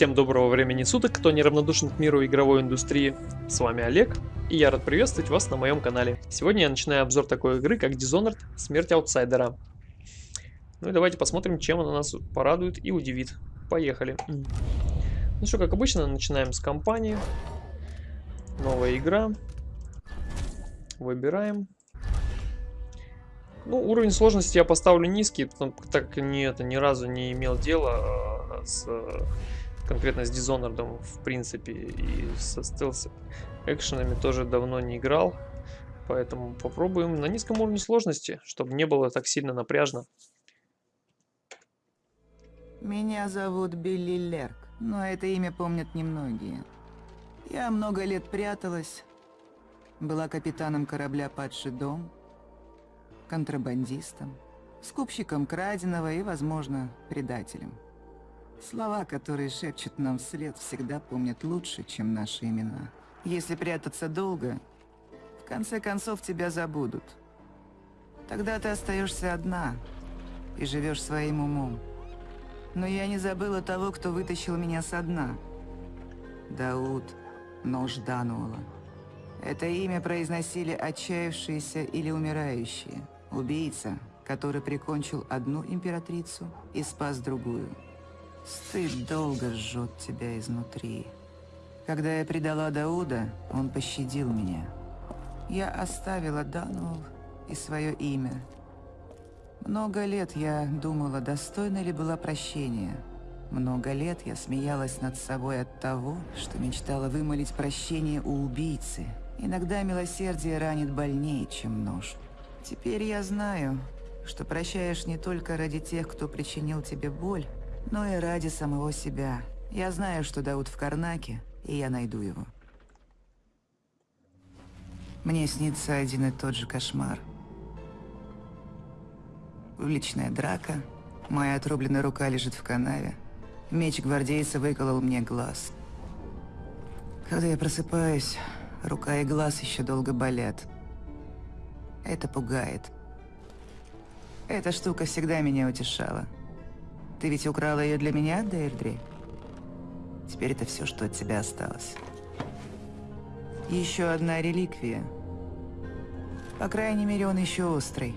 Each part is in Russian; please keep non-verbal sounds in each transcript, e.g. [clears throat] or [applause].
Всем доброго времени суток, кто неравнодушен к миру игровой индустрии. С вами Олег, и я рад приветствовать вас на моем канале. Сегодня я начинаю обзор такой игры, как Dishonored Смерть Аутсайдера. Ну и давайте посмотрим, чем она нас порадует и удивит. Поехали. Ну что, как обычно, начинаем с кампании. Новая игра. Выбираем. Ну, уровень сложности я поставлю низкий, так как не, это ни разу не имел дела а, с конкретно с Dishonored, в принципе, и со стелс экшенами тоже давно не играл. Поэтому попробуем на низком уровне сложности, чтобы не было так сильно напряжно. Меня зовут Билли Лерк, но это имя помнят немногие. Я много лет пряталась, была капитаном корабля «Падший дом», контрабандистом, скупщиком краденого и, возможно, предателем. Слова, которые шепчут нам вслед, всегда помнят лучше, чем наши имена. Если прятаться долго, в конце концов тебя забудут. Тогда ты остаешься одна и живешь своим умом. Но я не забыла того, кто вытащил меня со дна. Дауд Нож Дануола. Это имя произносили отчаявшиеся или умирающие. Убийца, который прикончил одну императрицу и спас другую. Стыд долго жжет тебя изнутри. Когда я предала Дауда, он пощадил меня. Я оставила Дануэл и свое имя. Много лет я думала, достойна ли была прощения. Много лет я смеялась над собой от того, что мечтала вымолить прощение у убийцы. Иногда милосердие ранит больнее, чем нож. Теперь я знаю, что прощаешь не только ради тех, кто причинил тебе боль, но и ради самого себя. Я знаю, что Дауд в Карнаке, и я найду его. Мне снится один и тот же кошмар. Уличная драка, моя отрубленная рука лежит в канаве, меч гвардейца выколол мне глаз. Когда я просыпаюсь, рука и глаз еще долго болят. Это пугает. Эта штука всегда меня утешала. Ты ведь украла ее для меня, Дейрдри? Теперь это все, что от тебя осталось. Еще одна реликвия. По крайней мере, он еще острый.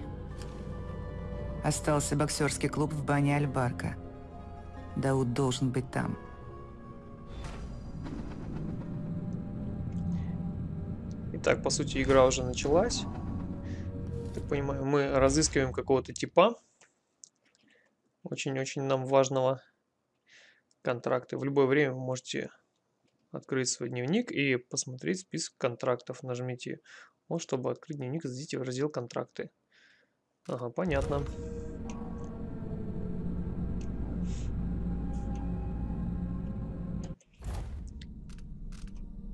Остался боксерский клуб в бане Альбарка. Дауд должен быть там. Итак, по сути, игра уже началась так понимаю, мы разыскиваем какого-то типа. Очень-очень нам важного контракта. В любое время вы можете открыть свой дневник и посмотреть список контрактов. Нажмите вот, чтобы открыть дневник, зайдите в раздел контракты. Ага, понятно.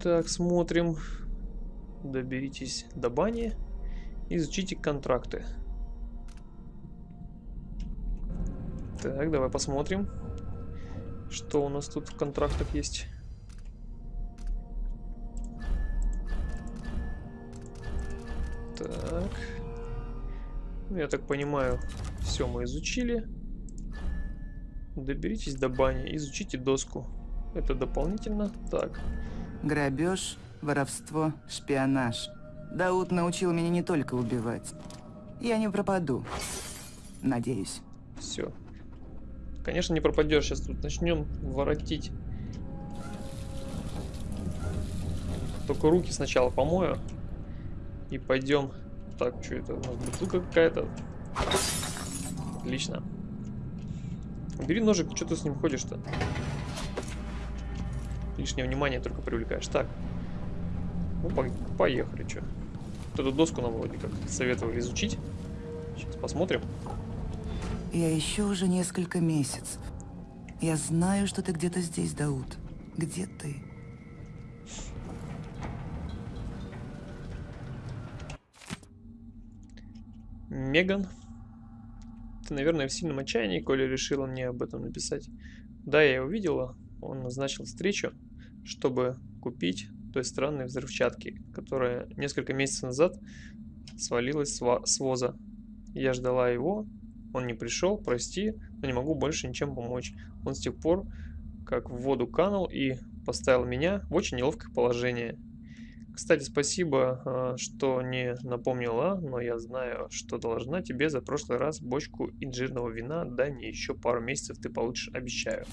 Так, смотрим. Доберитесь до бани. Изучите контракты. Так, давай посмотрим, что у нас тут в контрактах есть. Так. Ну, я так понимаю, все мы изучили. Доберитесь до бани, изучите доску. Это дополнительно. Так. Грабеж, воровство, шпионаж. Дауд научил меня не только убивать. Я не пропаду. Надеюсь. Все. Конечно, не пропадешь. Сейчас тут начнем воротить. Только руки сначала помою. И пойдем. Так, что это? У нас бутылка какая-то. Отлично. Бери ножик, что ты с ним ходишь-то? Лишнее внимание только привлекаешь. Так. Ну, поехали, что. Вот эту доску нам вроде как советовали изучить. Сейчас посмотрим. Я ищу уже несколько месяцев. Я знаю, что ты где-то здесь, Дауд. Где ты? Меган. Ты, наверное, в сильном отчаянии, коли решила мне об этом написать. Да, я его видела. Он назначил встречу, чтобы купить той странной взрывчатки, которая несколько месяцев назад свалилась с воза. Я ждала его, он не пришел, прости, но не могу больше ничем помочь. Он с тех пор, как в воду канул и поставил меня в очень неловкое положение. Кстати, спасибо, а, что не напомнила, но я знаю, что должна тебе за прошлый раз бочку инжирного вина. Дай мне еще пару месяцев, ты получишь, обещаю.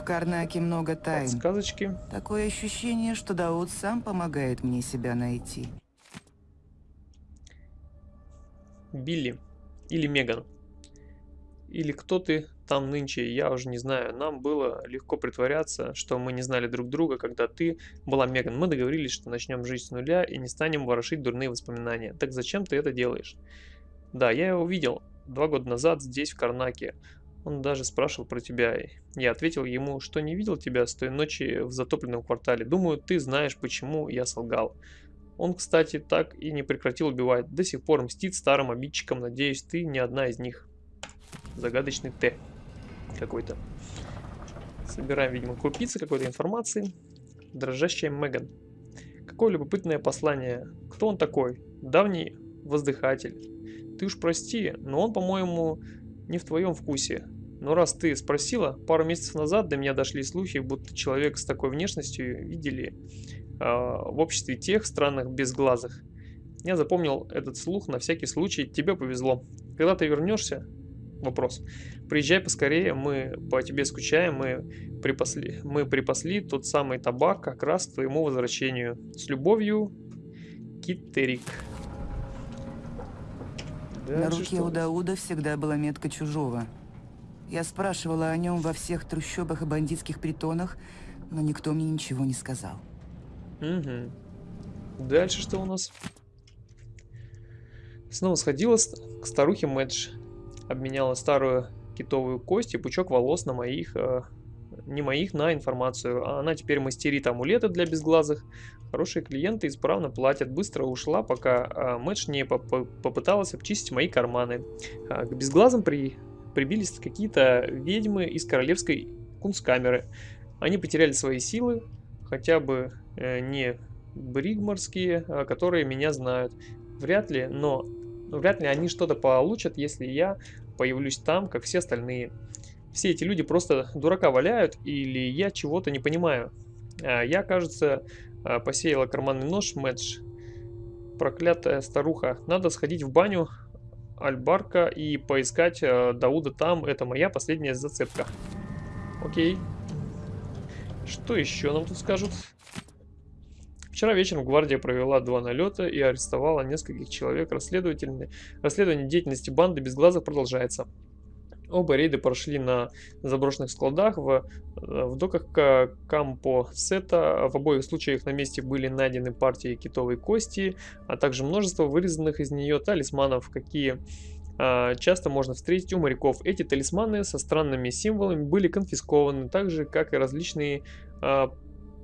В Карнаке много тайн. Подсказочки. Такое ощущение, что Дауд сам помогает мне себя найти. Билли. Или Меган. Или кто ты там нынче, я уже не знаю. Нам было легко притворяться, что мы не знали друг друга, когда ты была Меган. Мы договорились, что начнем жить с нуля и не станем ворошить дурные воспоминания. Так зачем ты это делаешь? Да, я его видел два года назад здесь, в Карнаке. Он даже спрашивал про тебя. Я ответил ему, что не видел тебя с той ночи в затопленном квартале. Думаю, ты знаешь, почему я солгал. Он, кстати, так и не прекратил убивать. До сих пор мстит старым обидчикам. Надеюсь, ты не одна из них. Загадочный Т какой-то. Собираем, видимо, крупицы какой-то информации. Дрожащая Меган. Какое любопытное послание. Кто он такой? Давний воздыхатель. Ты уж прости, но он, по-моему, не в твоем вкусе. Но раз ты спросила, пару месяцев назад до меня дошли слухи, будто человек с такой внешностью видели э, в обществе тех странных безглазых. Я запомнил этот слух на всякий случай, тебе повезло. Когда ты вернешься, вопрос. Приезжай поскорее, мы по тебе скучаем, мы припасли, мы припасли тот самый табак как раз к твоему возвращению. С любовью, Киттерик. На руке у Дауда всегда была метка чужого. Я спрашивала о нем во всех трущобах и бандитских притонах, но никто мне ничего не сказал. Угу. Дальше что у нас? Снова сходила к старухе Мэдж обменяла старую китовую кость и пучок волос на моих, э, не моих, на информацию. А она теперь мастерит амулеты для безглазых. Хорошие клиенты исправно платят. Быстро ушла, пока э, Мэтч не поп попыталась обчистить мои карманы. А, к безглазым при прибились какие-то ведьмы из королевской кунсткамеры. Они потеряли свои силы, хотя бы э, не бригморские, а, которые меня знают. Вряд ли, но но вряд ли они что-то получат, если я появлюсь там, как все остальные. Все эти люди просто дурака валяют, или я чего-то не понимаю. А я, кажется, а, посеяла карманный нож Мэдж. Проклятая старуха. Надо сходить в баню Альбарка и поискать э, Дауда там. Это моя последняя зацепка. Окей. Что еще нам тут скажут? Вчера вечером гвардия провела два налета и арестовала нескольких человек. Расследовательное... Расследование деятельности банды без глаза продолжается. Оба рейды прошли на заброшенных складах в, э, в доках Кампо Сета. В обоих случаях на месте были найдены партии китовой кости, а также множество вырезанных из нее талисманов, какие а, часто можно встретить у моряков. Эти талисманы со странными символами были конфискованы, так же как и различные а,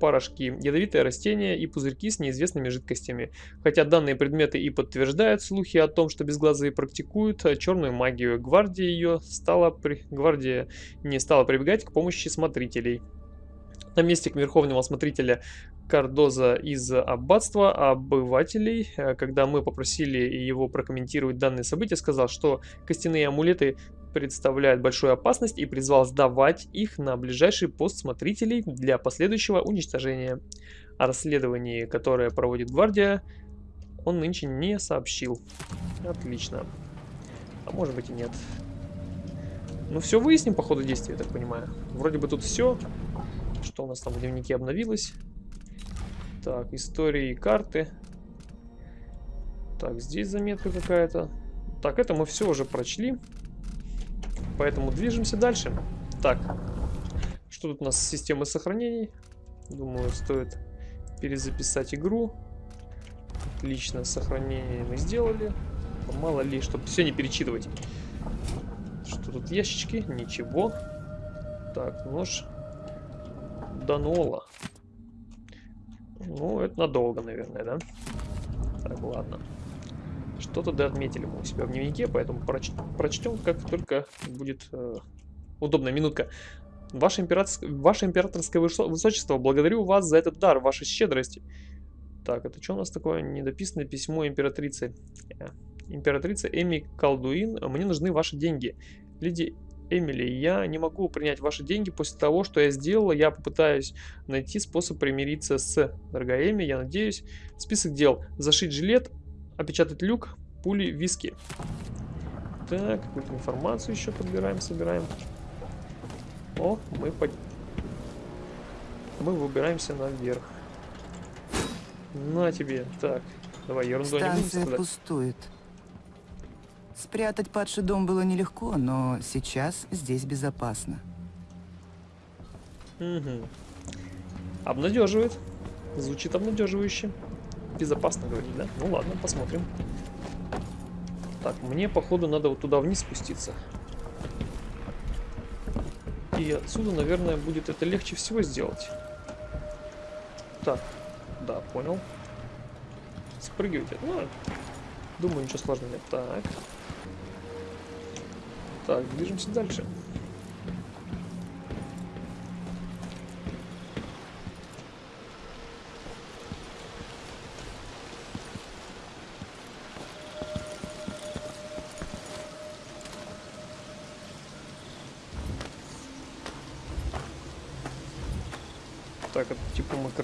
порошки, ядовитые растения и пузырьки с неизвестными жидкостями. Хотя данные предметы и подтверждают слухи о том, что безглазые практикуют э, черную магию, гвардия ее стала при... гвардия не стала прибегать к помощи смотрителей. На месте верховного смотрителя Кардоза из аббатства обывателей, э, когда мы попросили его прокомментировать данные события, сказал, что костяные амулеты представляют большую опасность и призвал сдавать их на ближайший пост смотрителей для последующего уничтожения. О расследовании, которое проводит гвардия, он нынче не сообщил. Отлично. А может быть и нет. Ну все выясним по ходу действия, я так понимаю. Вроде бы тут все. Что у нас там в дневнике обновилось? Так, истории и карты. Так, здесь заметка какая-то. Так, это мы все уже прочли. Поэтому движемся дальше. Так, что тут у нас с системой сохранений? Думаю, стоит перезаписать игру. Отлично, сохранение мы сделали. Мало ли, чтобы все не перечитывать. Что тут ящички? Ничего. Так, нож. Данола. Ну, это надолго, наверное, да? Так, ладно. Что-то да отметили мы у себя в дневнике, поэтому проч прочтем, как только будет э, удобная минутка. Ваше, император... Ваше императорское высочество, благодарю вас за этот дар, вашей щедрости. Так, это что у нас такое недописанное письмо императрицы? Э, императрица Эми Колдуин, мне нужны ваши деньги. Леди Эмили, я не могу принять ваши деньги после того, что я сделала. Я попытаюсь найти способ примириться с... Дорогая Эми, я надеюсь. Список дел. Зашить жилет, опечатать люк, пули, виски. Так, какую-то информацию еще подбираем, собираем. О, мы под... Мы выбираемся наверх. На тебе. Так, давай, ерунду не Станция пустует. Спрятать падший дом было нелегко, но сейчас здесь безопасно. Угу. Обнадеживает. Звучит обнадеживающе. Безопасно, говорить, да? Ну ладно, посмотрим. Так, мне, походу, надо вот туда вниз спуститься. И отсюда, наверное, будет это легче всего сделать. Так, да, понял. Спрыгивайте. Ну, думаю, ничего сложного нет. Так. Так, движемся дальше. Так,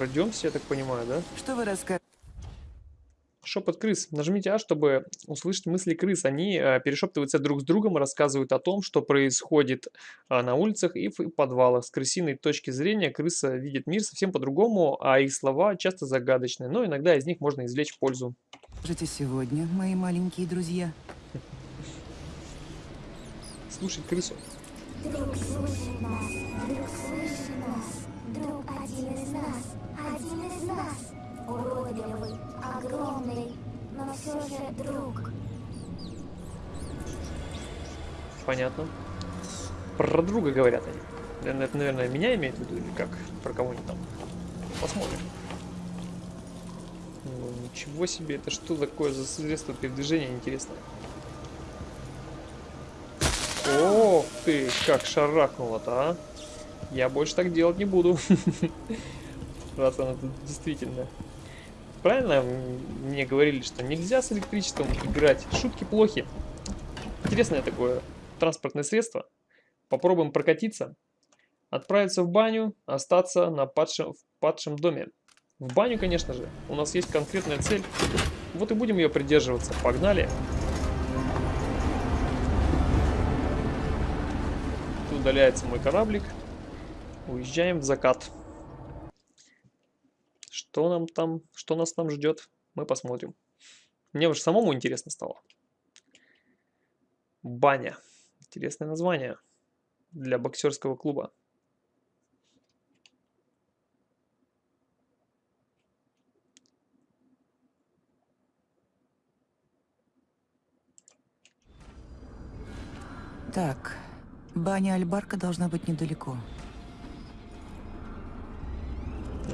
крадемся, я так понимаю, да? Что вы расскажете? Шепот крыс. Нажмите А, чтобы услышать мысли крыс. Они э, перешептываются друг с другом, рассказывают о том, что происходит э, на улицах и в подвалах. С крысиной точки зрения крыса видит мир совсем по-другому, а их слова часто загадочны, но иногда из них можно извлечь пользу. Скажите сегодня, мои маленькие друзья? Слушать крысу. Друг слушай нас, друг слыши нас, друг один из нас, один из нас. Уродливый, огромный, но все же друг. Понятно. Про друга говорят они. Это, наверное, меня имеют в виду или как? Про кого-нибудь там. Посмотрим. Ну, ничего себе, это что такое за средство передвижения, интересно? Ох ты, как шарахнуло-то, а? Я больше так делать не буду. [laughs] Раз она действительно... Правильно мне говорили, что нельзя с электричеством играть? Шутки плохи. Интересное такое транспортное средство. Попробуем прокатиться. Отправиться в баню, остаться на падшем, в падшем доме. В баню, конечно же. У нас есть конкретная цель. Вот и будем ее придерживаться. Погнали. Тут удаляется мой кораблик. Уезжаем в закат. Что нам там, что нас там ждет, мы посмотрим. Мне уже самому интересно стало. Баня. Интересное название для боксерского клуба. Так, баня Альбарка должна быть недалеко.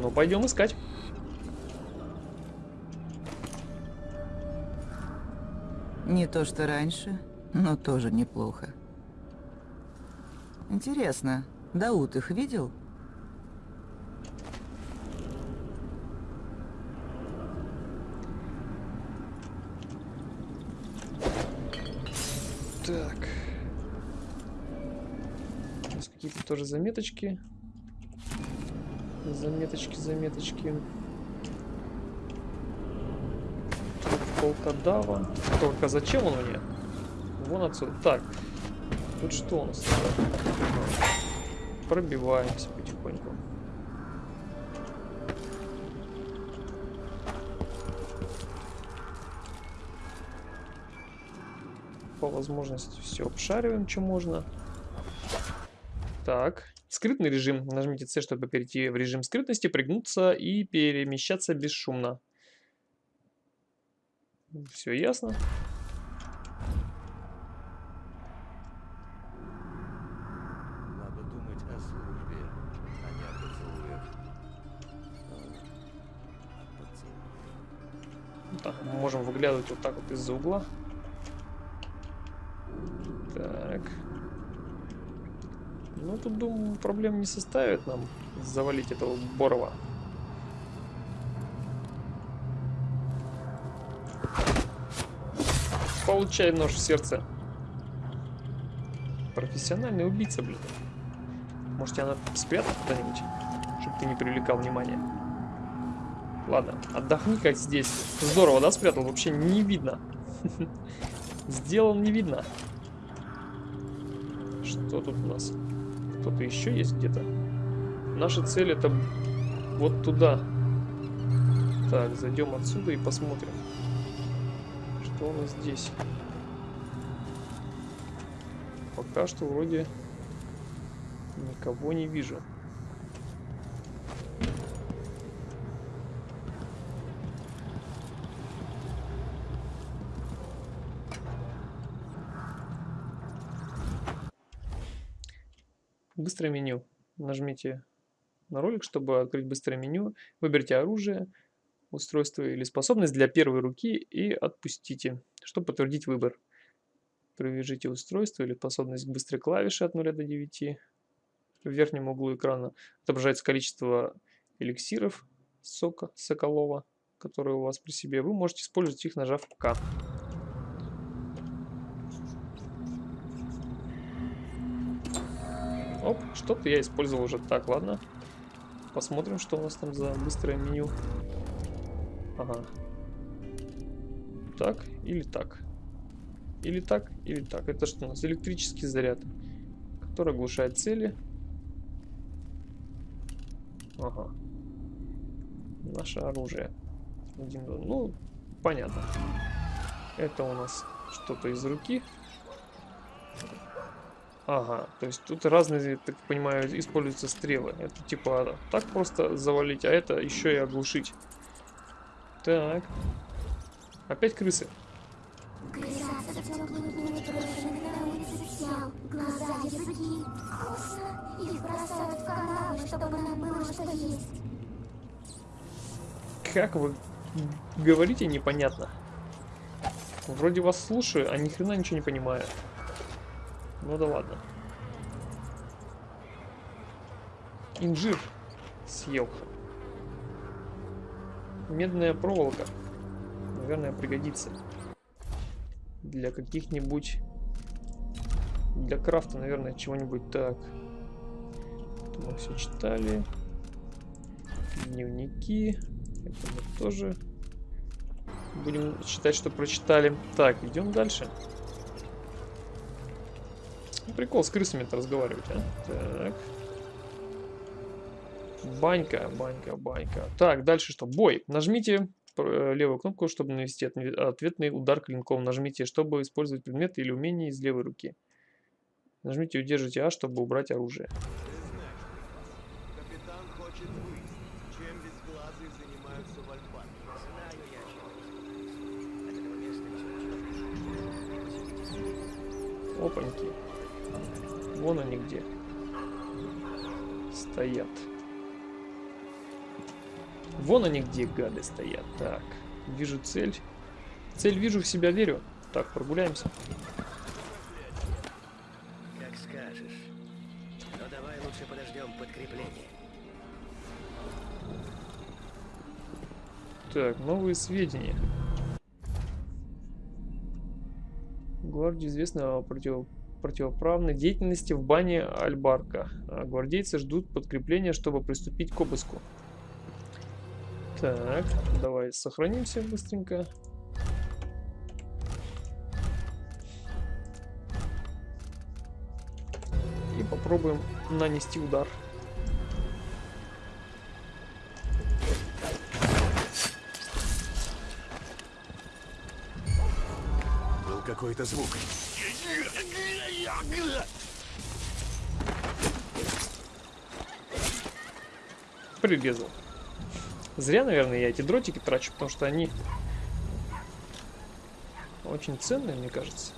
Ну, пойдем искать. Не то, что раньше, но тоже неплохо. Интересно, Дауд их видел? Так. Здесь какие-то тоже заметочки. Заметочки, заметочки. Тут волкодава. Только зачем он мне? Вон отсюда. Так. Тут что у нас? Пробиваемся потихоньку. По возможности все обшариваем, что можно. Так, скрытный режим. Нажмите C, чтобы перейти в режим скрытности, пригнуться и перемещаться бесшумно. Все ясно. Надо думать о службе, а не о поцелуях. Поцелуй. Так, мы можем выглядывать вот так вот из-за угла. Так. Ну, тут, думаю, проблем не составит нам завалить этого Борова. Получай нож в сердце. Профессиональный убийца, блин. Может, тебя надо спрятать куда-нибудь, чтобы ты не привлекал внимания. Ладно, отдохни как здесь. Здорово, да, спрятал? Вообще не видно. [laughs] Сделал не видно. Что тут у нас? Кто-то еще есть где-то? Наша цель это вот туда. Так, зайдем отсюда и посмотрим. Что у нас здесь? Пока что вроде никого не вижу. Быстрое меню. Нажмите на ролик, чтобы открыть быстрое меню. Выберите оружие, устройство или способность для первой руки и отпустите, чтобы подтвердить выбор. Привяжите устройство или способность к быстрой клавише от 0 до 9. В верхнем углу экрана отображается количество эликсиров сока Соколова, которые у вас при себе. Вы можете использовать их, нажав К. Оп, что-то я использовал уже. Так, ладно. Посмотрим, что у нас там за быстрое меню. Ага. Так или так. Или так, или так. Это что у нас? Электрический заряд, который оглушает цели. Ага. Наше оружие. Ну, понятно. Это у нас что-то из руки. Ага, то есть тут разные, так понимаю, используются стрелы. Это типа так просто завалить, а это еще и оглушить. Так. Опять крысы. Как вы говорите, непонятно. Вроде вас слушаю, а ни хрена ничего не понимаю. Ну да ладно. Инжир съел. Медная проволока. Наверное, пригодится. Для каких-нибудь... Для крафта, наверное, чего-нибудь так. Мы все читали. Дневники. Это мы тоже будем считать, что прочитали. Так, идем дальше. Прикол с крысами-то разговаривать, а? Так. Банька, банька, банька. Так, дальше что? Бой. Нажмите э, левую кнопку, чтобы навести ответный удар клинком. Нажмите, чтобы использовать предметы или умения из левой руки. Нажмите и удержите А, чтобы убрать оружие. Опаньки. Вон они где. Стоят. Вон они где, гады, стоят. Так, вижу цель. Цель вижу, в себя верю. Так, прогуляемся. Как скажешь. Но давай лучше подождем подкрепление. Так, новые сведения. Гвардии известно о против... противоправной деятельности в бане Альбарка. Гвардейцы ждут подкрепления, чтобы приступить к обыску. Так, давай сохранимся быстренько. И попробуем нанести удар. Был какой-то звук. Прирезал. Зря, наверное, я эти дротики трачу, потому что они очень ценные, мне кажется.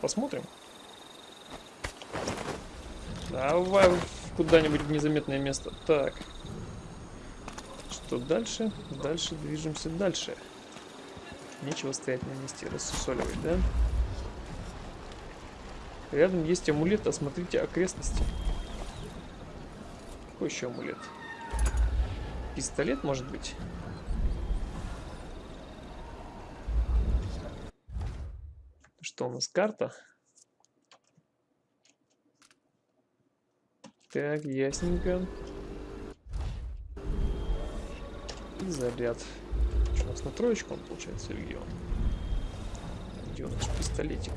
Посмотрим. Давай куда-нибудь в незаметное место. Так. Что дальше? Дальше движемся дальше. Нечего стоять на месте, рассусоливать, да? Рядом есть амулет, осмотрите окрестности. Какой еще амулет? Пистолет, может быть? Что у нас? Карта? Так, ясненько. И заряд. Что у нас на троечку он получается или где он? Где у нас пистолетик?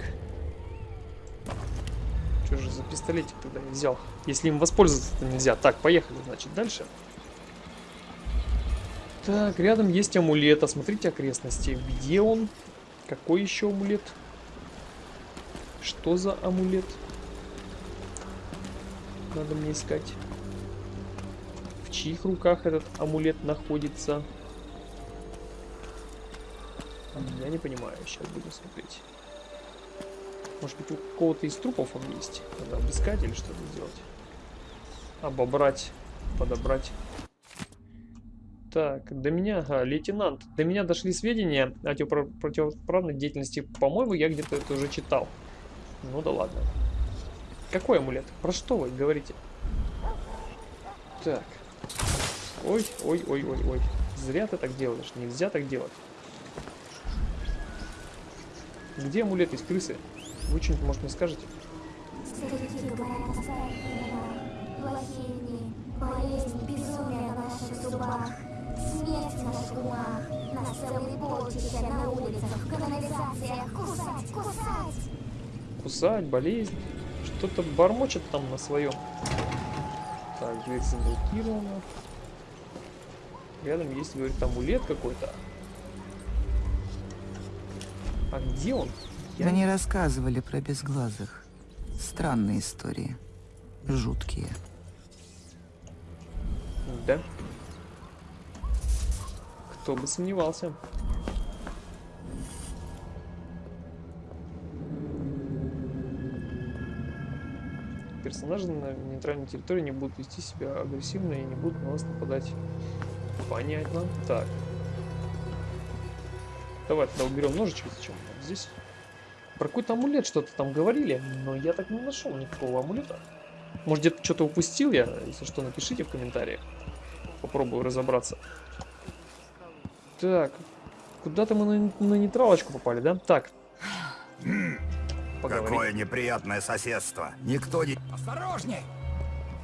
Что же за пистолетик тогда я взял? Если им воспользоваться-то нельзя. Так, поехали, значит, дальше. Так, рядом есть амулет. Осмотрите окрестности. Где он? Какой еще амулет? Что за амулет? Надо мне искать. В чьих руках этот амулет находится? Я не понимаю. Сейчас будем смотреть. Может быть, у кого-то из трупов он есть? Надо обыскать или что-то сделать? Обобрать, подобрать. Так, до меня, ага, лейтенант, до меня дошли сведения о противоправной деятельности. По-моему, я где-то это уже читал. Ну да ладно. Какой амулет? Про что вы говорите? Так. Ой, ой, ой, ой, ой. Зря ты так делаешь. Нельзя так делать. Где амулет из крысы? Вы что-нибудь, может, мне скажете? Кусать, болезнь. Что-то бормочет там на своем. Так, дверь заблокирована. Рядом есть, говорит, амулет какой-то. А где он? Я Мне рассказывали про безглазых. Странные истории. Жуткие. Да. Кто бы сомневался. Персонажи на нейтральной территории не будут вести себя агрессивно и не будут на вас нападать. Понятно. Так. Давай тогда уберем ножичек. Зачем? Вот здесь. Про какой-то амулет что-то там говорили, но я так не нашел никакого амулета. Может где-то что-то упустил я? Если что, напишите в комментариях. Попробую разобраться. Так. Куда-то мы на, на нейтралочку попали, да? Так. Поговорим. Какое неприятное соседство. Никто не... Осторожней!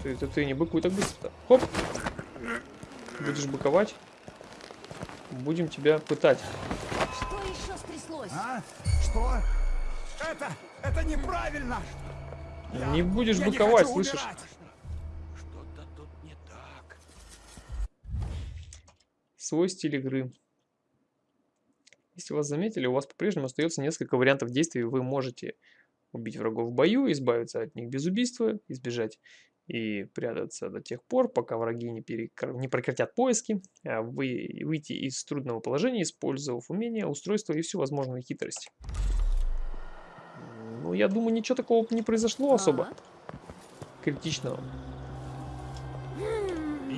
Ты, ты, ты не быкуй так быстро-то. Хоп. Будешь быковать. Будем тебя пытать. Что еще стряслось? А? Что? Это... это неправильно! Не будешь Я быковать, слышишь? не так. Свой стиль игры. Если вас заметили, у вас по-прежнему остается несколько вариантов действий. Вы можете убить врагов в бою, избавиться от них без убийства, избежать и прятаться до тех пор, пока враги не, перекр... не прекратят поиски, а вы выйти из трудного положения, использовав умения, устройства и всю возможную хитрость. Ну, я думаю, ничего такого не произошло особо критичного.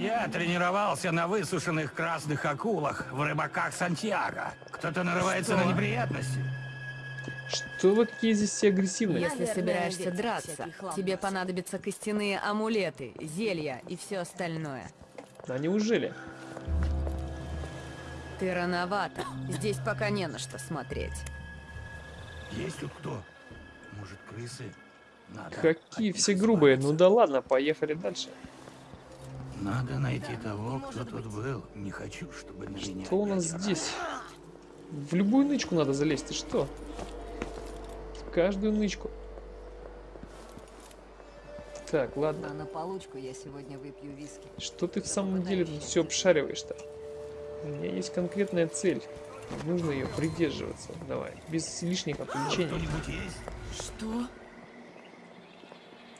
Я тренировался на высушенных красных акулах в рыбаках Сантьяго. Кто-то нарывается на неприятности. Что вы какие здесь все агрессивные? Если собираешься драться, тебе понадобятся костяные амулеты, зелья и все остальное. А неужели? Ты рановато. Здесь пока не на что смотреть. Есть тут кто? Может, крысы? Надо Какие все грубые. Ну да ладно, поехали дальше. Надо найти того, кто тут был. Не хочу, чтобы на меня Что у нас здесь? В любую нычку надо залезть, ты что? В каждую нычку. Так, ладно. А на получку я сегодня выпью виски. Что ты в самом деле тут все обшариваешь-то? У меня есть конкретная цель. Нужно ее придерживаться. Давай, без лишних отвлечений. Что?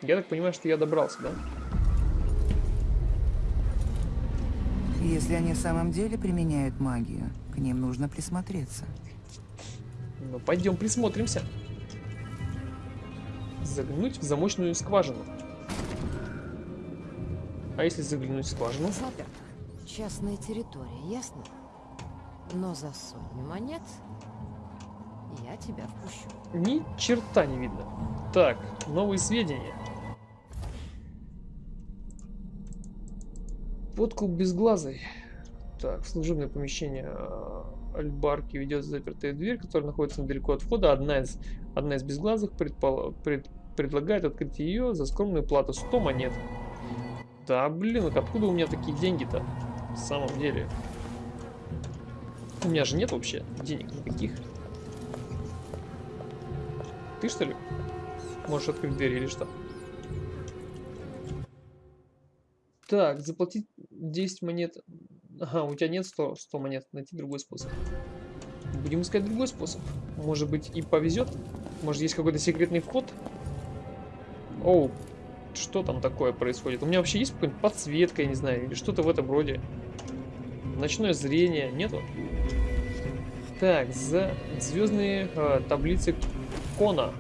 Я так понимаю, что я добрался, да? Если они в самом деле применяют магию, к ним нужно присмотреться. Ну, пойдем присмотримся. Заглянуть в замочную скважину. А если заглянуть в скважину? Заперто. Частная территория, ясно? Но за сотню монет я тебя впущу. Ни черта не видно. Так, новые сведения. Подкуп безглазый. Так, служебное помещение э, Альбарки ведет запертая дверь, которая находится недалеко от входа. Одна из, одна из безглазых предпол- пред- предлагает открыть ее за скромную плату 100 монет. Да, блин, вот откуда у меня такие деньги-то? В самом деле. У меня же нет вообще денег никаких. Ты что ли? Можешь открыть дверь или что? Так, заплатить 10 монет. Ага, у тебя нет 100, 100 монет. Найти другой способ. Будем искать другой способ. Может быть и повезет? Может есть какой-то секретный вход? Оу, что там такое происходит? У меня вообще есть какая-нибудь подсветка, я не знаю, или что-то в этом роде. Ночное зрение, нету? Так, за звездные э, таблицы Кона.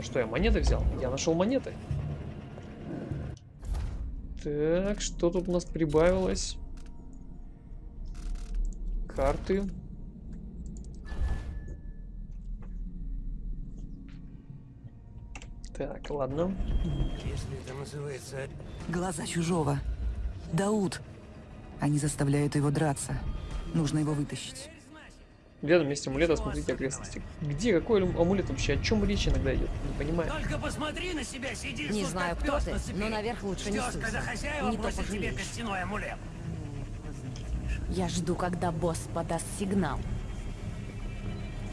Что, я монеты взял? Я нашел монеты. Так, что тут у нас прибавилось? Карты. Так, ладно. Если это называется... Глаза чужого. Дауд. Они заставляют его драться. Нужно его вытащить. Рядом месте амулета смотрите окрестности. Где? Какой ам- амулет вообще? О чем речь иногда идет? Не понимаю. Только посмотри на себя, сидишь Не знаю, кто ты, но наверх лучше не суйся. когда хозяева Не то бросят тебе костяной амулет. Я жду, когда босс подаст сигнал.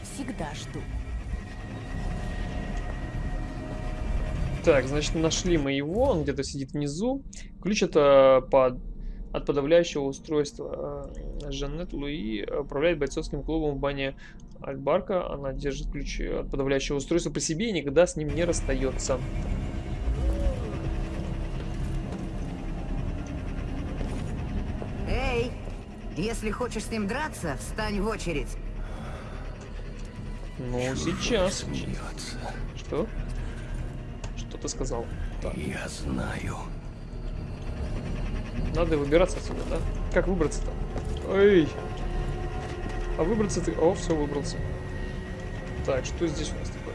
Всегда жду. Так, значит, нашли мы его. Он где-то сидит внизу. Ключ это под... от подавляющего устройства. Э, Жанет Луи управляет бойцовским клубом в бане Альбарка. Она держит ключ от подавляющего устройства при себе и никогда с ним не расстается. Эй, если хочешь с ним драться, встань в очередь. Ну, сейчас. Что? Что ты сказал? Так, Я знаю. Надо выбираться отсюда, да? Как выбраться-то? Эй! А выбраться ты... О, все, выбрался. Так, что здесь у нас такое?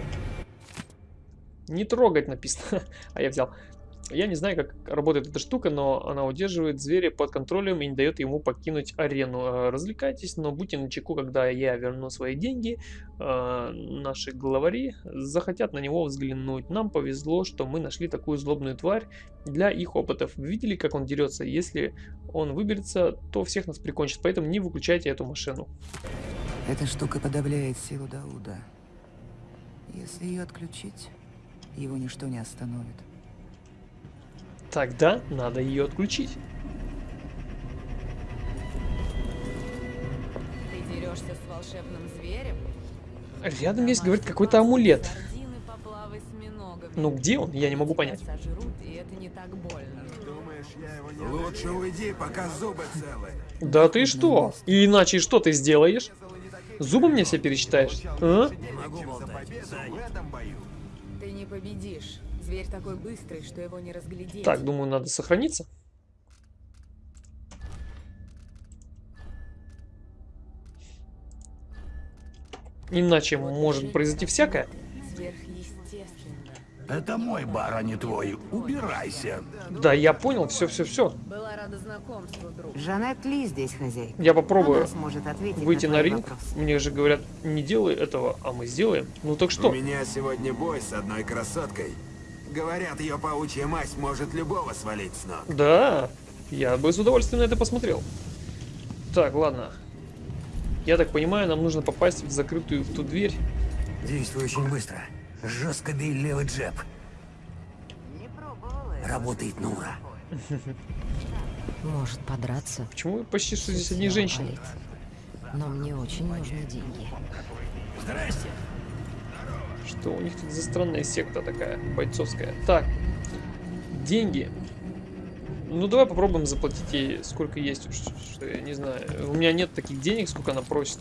Не трогать написано. [laughs] а я взял. Я не знаю, как работает эта штука, но она удерживает зверя под контролем и не дает ему покинуть арену. Э, Развлекайтесь, но будьте начеку, когда я верну свои деньги. Э, Наши главари захотят на него взглянуть. Нам повезло, что мы нашли такую злобную тварь для их опытов. Видели, как он дерется? Если он выберется, то всех нас прикончит, поэтому не выключайте эту машину. Эта штука подавляет силу Дауда. Если ее отключить, его ничто не остановит. Тогда надо ее отключить. Ты дерешься с волшебным зверем? Рядом есть, говорит, какой-то амулет. Ну где он? Я не могу понять. Лучше уйди, пока зубы целы. Да ты что? И иначе что ты сделаешь? Зубы мне все пересчитаешь? А? Ты не победишь. Зверь такой быстрый, что его не разглядеть. Так, думаю, надо сохраниться. Иначе может произойти всякое. Сверхъестественно. Это мой бар, а не твой. Убирайся. Да, я понял, все-все-все. Была рада знакомству, друг. Жанет Ли здесь хозяйка. Я попробую сможет выйти на, на ринг. вопрос. Мне же говорят, не делай этого, а мы сделаем. Ну так У что? меня сегодня бой с одной красоткой. Говорят, ее паучья масть может любого свалить с ног. Да, я бы с удовольствием на это посмотрел. Так, ладно. Я так понимаю, нам нужно попасть в закрытую в ту дверь. Действуй очень быстро. Жестко бей левый джеб. Работает на ура. Может подраться. Почему почти что здесь одни женщины? Но мне очень нужны деньги. Здрасте. Что у них тут за странная секта такая, бойцовская? Так, деньги. Ну, давай попробуем заплатить ей сколько есть уж, что я не знаю. У меня нет таких денег, сколько она просит.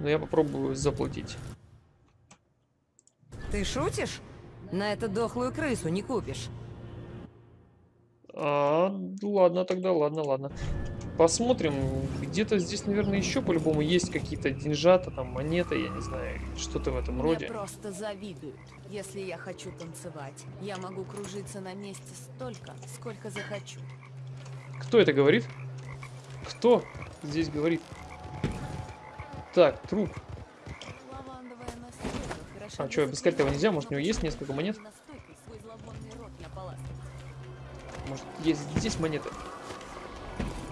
Но я попробую заплатить. Ты шутишь? На эту дохлую крысу не купишь. А, ладно, тогда ладно, ладно. Посмотрим. Где-то здесь, наверное, еще по-любому есть какие-то деньжата, там, монеты, я не знаю, что-то в этом Мне роде. просто завидуют. Если я хочу танцевать, я могу кружиться на месте столько, сколько захочу. Кто это говорит? Кто здесь говорит? Так, труп. А чё, обыскать его нельзя? Может, у него есть несколько монет? Может, есть здесь монеты?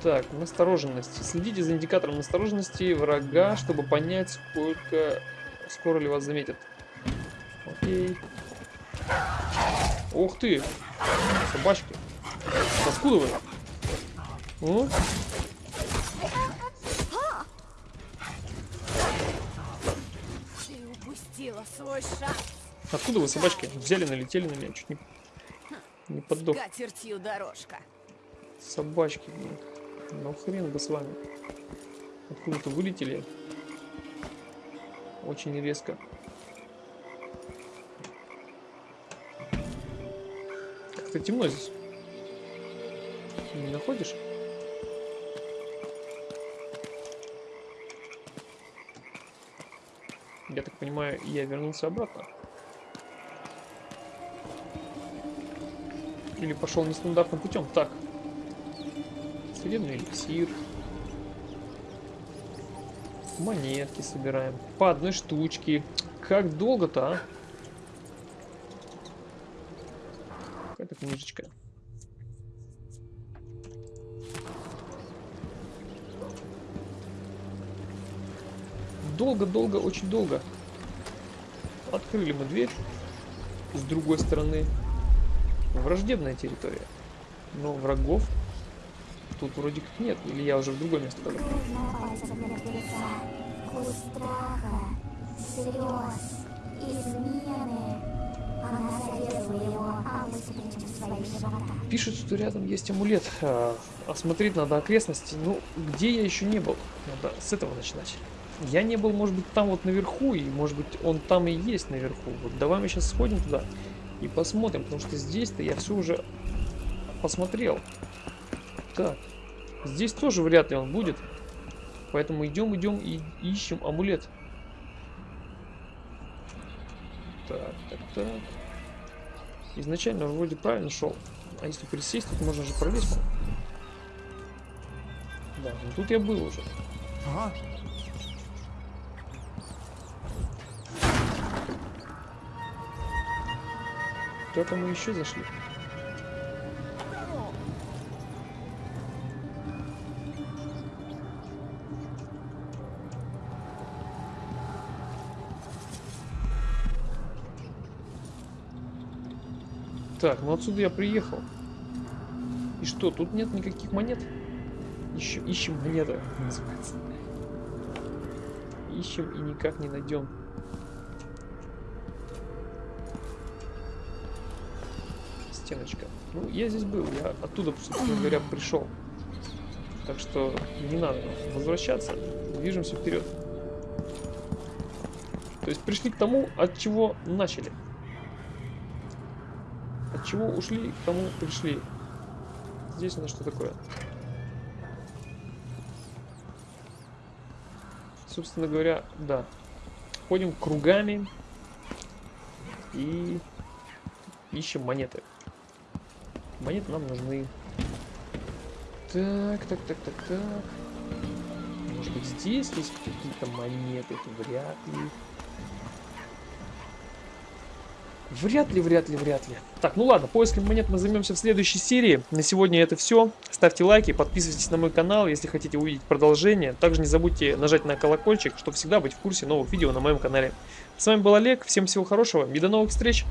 Так, настороженность. Следите за индикатором настороженности врага, чтобы понять, сколько... Скоро ли вас заметят. Окей. Ух ты! Собачки. Откуда вы? О? Ты упустила свой шанс. Откуда вы, собачки? Взяли, налетели на меня, чуть не, не поддох. Дорожка. Собачки, блин. Ну хрен бы с вами. Откуда-то вылетели. Очень резко. Как-то темно здесь. Не находишь? Я так понимаю, я вернулся обратно. Или пошел нестандартным путем. Так. Судебный эликсир. Монетки собираем. По одной штучке. Как долго-то, а? Какая-то книжечка. Долго-долго, очень долго. Открыли мы дверь. С другой стороны. Враждебная территория. Но врагов тут вроде как нет. Или я уже в другое место мертвеца. Вкус страха, слез, измены. Пишут, что рядом есть амулет. А, осмотреть надо окрестности. Ну, где я еще не был? Надо с этого начинать. Я не был, может быть, там вот наверху, и может быть он там и есть наверху. Вот давай мы сейчас сходим туда и посмотрим, потому что здесь-то я все уже посмотрел. Так, здесь тоже вряд ли он будет. Поэтому идем, идем и ищем амулет. Так, так, так. Изначально вроде правильно шел. А если присесть, тут можно же пролезть. Да, ну тут я был уже. Ага. Куда-то мы еще зашли. Так, ну отсюда я приехал. И что, тут нет никаких монет? Еще ищем монеты, называется. Ищем и никак не найдем. Стеночка. Ну, я здесь был, я оттуда, собственно говоря, [clears throat] пришел. Так что не надо возвращаться, движемся вперед. То есть пришли к тому, от чего начали. От чего ушли, к тому пришли. Здесь у нас что такое? Собственно говоря, да. Ходим кругами и ищем монеты. Монеты нам нужны. Так, так, так, так, так. Может быть здесь есть какие-то монеты? Вряд ли. Вряд ли, вряд ли, вряд ли. Так, ну ладно, поиском монет мы займемся в следующей серии. На сегодня это все. Ставьте лайки, подписывайтесь на мой канал, если хотите увидеть продолжение. Также не забудьте нажать на колокольчик, чтобы всегда быть в курсе новых видео на моем канале. С вами был Олег, всем всего хорошего и до новых встреч!